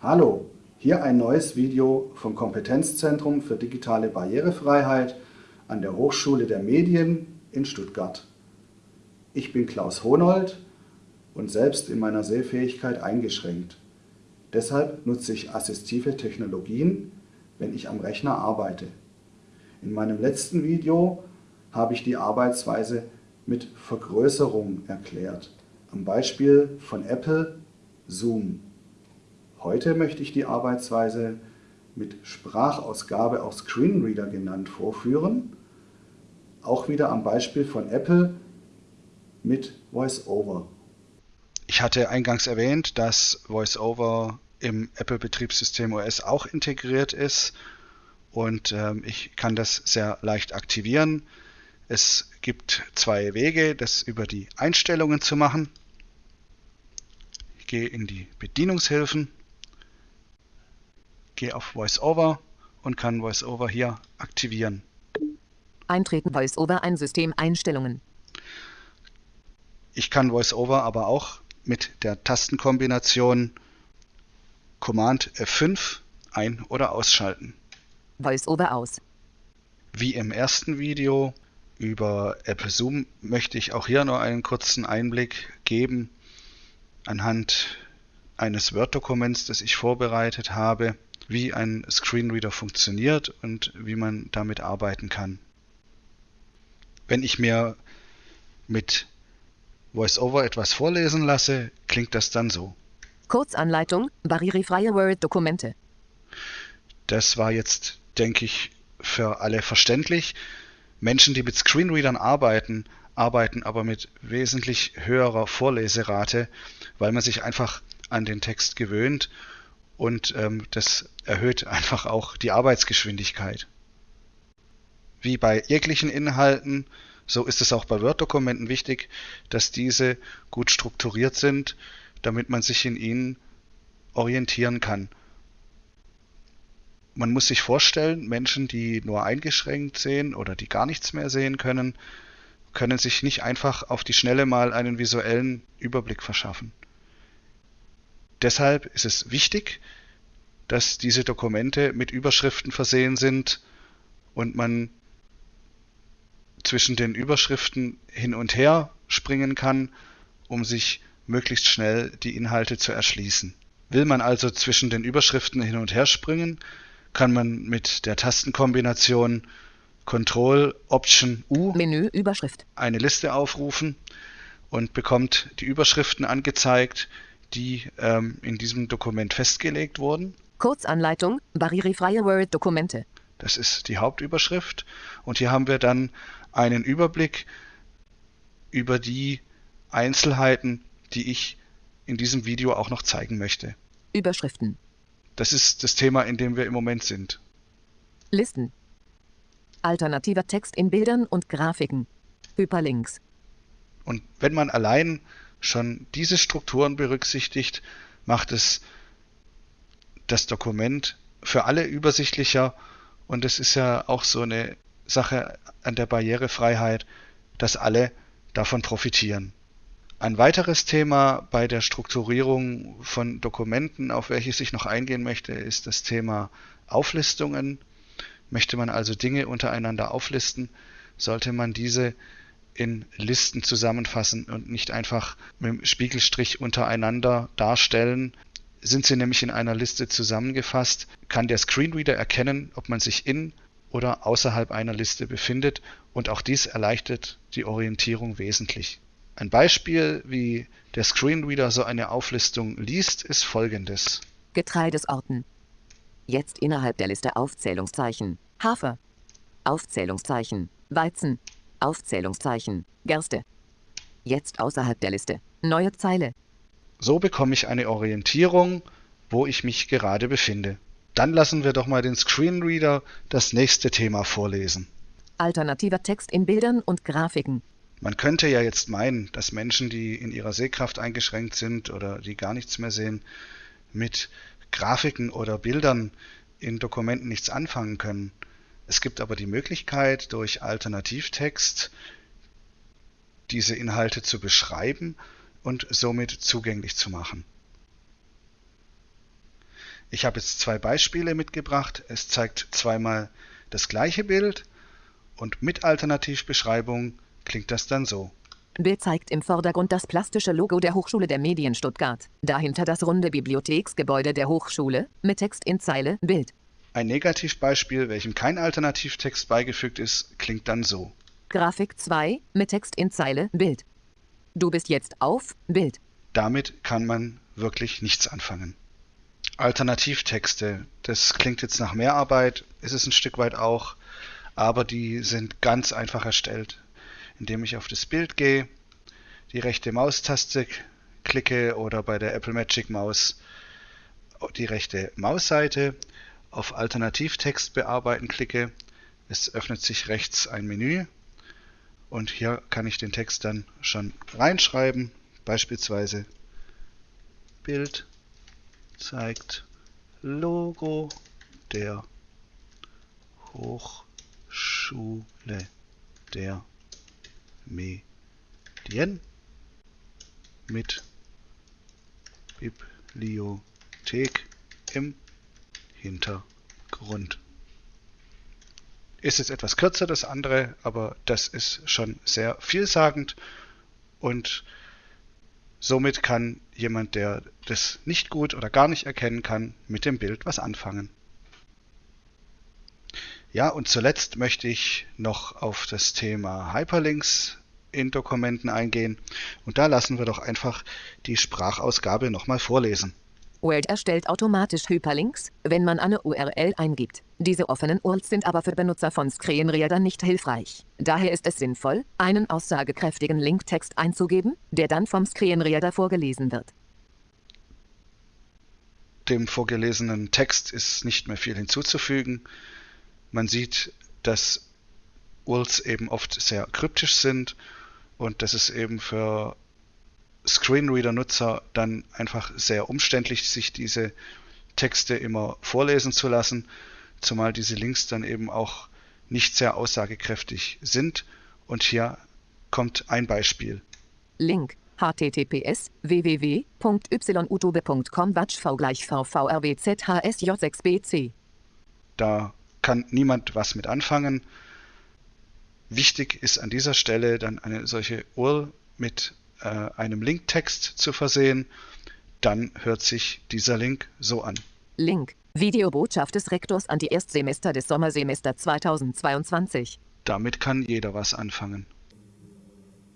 Hallo, hier ein neues Video vom Kompetenzzentrum für digitale Barrierefreiheit an der Hochschule der Medien in Stuttgart. Ich bin Klaus Honold und selbst in meiner Sehfähigkeit eingeschränkt. Deshalb nutze ich assistive Technologien, wenn ich am Rechner arbeite. In meinem letzten Video habe ich die Arbeitsweise mit Vergrößerung erklärt, am Beispiel von Apple Zoom. Heute möchte ich die Arbeitsweise mit Sprachausgabe auch Screenreader genannt vorführen, auch wieder am Beispiel von Apple mit VoiceOver. Ich hatte eingangs erwähnt, dass VoiceOver im Apple-Betriebssystem OS auch integriert ist und ähm, ich kann das sehr leicht aktivieren. Es gibt zwei Wege, das über die Einstellungen zu machen. Ich gehe in die Bedienungshilfen gehe auf VoiceOver und kann VoiceOver hier aktivieren. Eintreten VoiceOver ein System Einstellungen. Ich kann VoiceOver aber auch mit der Tastenkombination Command F5 ein- oder ausschalten. VoiceOver aus. Wie im ersten Video über Apple Zoom möchte ich auch hier nur einen kurzen Einblick geben anhand eines Word-Dokuments, das ich vorbereitet habe wie ein Screenreader funktioniert und wie man damit arbeiten kann. Wenn ich mir mit VoiceOver etwas vorlesen lasse, klingt das dann so. Kurzanleitung, barrierefreie Word-Dokumente. Das war jetzt, denke ich, für alle verständlich. Menschen, die mit Screenreadern arbeiten, arbeiten aber mit wesentlich höherer Vorleserate, weil man sich einfach an den Text gewöhnt und ähm, das erhöht einfach auch die Arbeitsgeschwindigkeit. Wie bei jeglichen Inhalten, so ist es auch bei Word-Dokumenten wichtig, dass diese gut strukturiert sind, damit man sich in ihnen orientieren kann. Man muss sich vorstellen, Menschen, die nur eingeschränkt sehen oder die gar nichts mehr sehen können, können sich nicht einfach auf die Schnelle mal einen visuellen Überblick verschaffen. Deshalb ist es wichtig, dass diese Dokumente mit Überschriften versehen sind und man zwischen den Überschriften hin und her springen kann, um sich möglichst schnell die Inhalte zu erschließen. Will man also zwischen den Überschriften hin und her springen, kann man mit der Tastenkombination Control Option U Menü Überschrift eine Liste aufrufen und bekommt die Überschriften angezeigt, die ähm, in diesem Dokument festgelegt wurden. Kurzanleitung, barrierefreie Word-Dokumente. Das ist die Hauptüberschrift. Und hier haben wir dann einen Überblick über die Einzelheiten, die ich in diesem Video auch noch zeigen möchte. Überschriften. Das ist das Thema, in dem wir im Moment sind. Listen. Alternativer Text in Bildern und Grafiken. Hyperlinks. Und wenn man allein schon diese Strukturen berücksichtigt, macht es das Dokument für alle übersichtlicher und es ist ja auch so eine Sache an der Barrierefreiheit, dass alle davon profitieren. Ein weiteres Thema bei der Strukturierung von Dokumenten, auf welches ich noch eingehen möchte, ist das Thema Auflistungen. Möchte man also Dinge untereinander auflisten, sollte man diese in Listen zusammenfassen und nicht einfach mit dem Spiegelstrich untereinander darstellen. Sind sie nämlich in einer Liste zusammengefasst, kann der Screenreader erkennen, ob man sich in oder außerhalb einer Liste befindet und auch dies erleichtert die Orientierung wesentlich. Ein Beispiel, wie der Screenreader so eine Auflistung liest, ist folgendes. Getreidesorten. Jetzt innerhalb der Liste Aufzählungszeichen. Hafer. Aufzählungszeichen. Weizen. Aufzählungszeichen. Gerste. Jetzt außerhalb der Liste. Neue Zeile. So bekomme ich eine Orientierung, wo ich mich gerade befinde. Dann lassen wir doch mal den Screenreader das nächste Thema vorlesen. Alternativer Text in Bildern und Grafiken. Man könnte ja jetzt meinen, dass Menschen, die in ihrer Sehkraft eingeschränkt sind oder die gar nichts mehr sehen, mit Grafiken oder Bildern in Dokumenten nichts anfangen können. Es gibt aber die Möglichkeit, durch Alternativtext diese Inhalte zu beschreiben und somit zugänglich zu machen. Ich habe jetzt zwei Beispiele mitgebracht. Es zeigt zweimal das gleiche Bild und mit Alternativbeschreibung klingt das dann so. Bild zeigt im Vordergrund das plastische Logo der Hochschule der Medien Stuttgart. Dahinter das runde Bibliotheksgebäude der Hochschule mit Text in Zeile Bild. Ein Negativbeispiel, welchem kein Alternativtext beigefügt ist, klingt dann so. Grafik 2 mit Text in Zeile Bild. Du bist jetzt auf Bild. Damit kann man wirklich nichts anfangen. Alternativtexte, das klingt jetzt nach mehr Arbeit, ist es ein Stück weit auch, aber die sind ganz einfach erstellt indem ich auf das Bild gehe, die rechte Maustaste klicke oder bei der Apple Magic Maus die rechte Mausseite auf Alternativtext bearbeiten klicke. Es öffnet sich rechts ein Menü und hier kann ich den Text dann schon reinschreiben. Beispielsweise Bild zeigt Logo der Hochschule der Medien mit Bibliothek im Hintergrund. Ist jetzt etwas kürzer das andere, aber das ist schon sehr vielsagend und somit kann jemand, der das nicht gut oder gar nicht erkennen kann, mit dem Bild was anfangen. Ja, und zuletzt möchte ich noch auf das Thema Hyperlinks in Dokumenten eingehen. Und da lassen wir doch einfach die Sprachausgabe nochmal vorlesen. Word erstellt automatisch Hyperlinks, wenn man eine URL eingibt. Diese offenen URLs sind aber für Benutzer von Screenreadern nicht hilfreich. Daher ist es sinnvoll, einen aussagekräftigen Linktext einzugeben, der dann vom Screenreader vorgelesen wird. Dem vorgelesenen Text ist nicht mehr viel hinzuzufügen. Man sieht, dass URLs eben oft sehr kryptisch sind und das ist eben für Screenreader-Nutzer dann einfach sehr umständlich, sich diese Texte immer vorlesen zu lassen, zumal diese Links dann eben auch nicht sehr aussagekräftig sind. Und hier kommt ein Beispiel. Link https www.yutube.com v gleich vvrwzhsj6bc. Da kann niemand was mit anfangen. Wichtig ist an dieser Stelle dann eine solche URL mit äh, einem Linktext zu versehen. Dann hört sich dieser Link so an. Link. Videobotschaft des Rektors an die Erstsemester des Sommersemester 2022. Damit kann jeder was anfangen.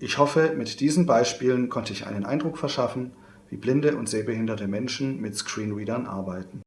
Ich hoffe, mit diesen Beispielen konnte ich einen Eindruck verschaffen, wie blinde und sehbehinderte Menschen mit Screenreadern arbeiten.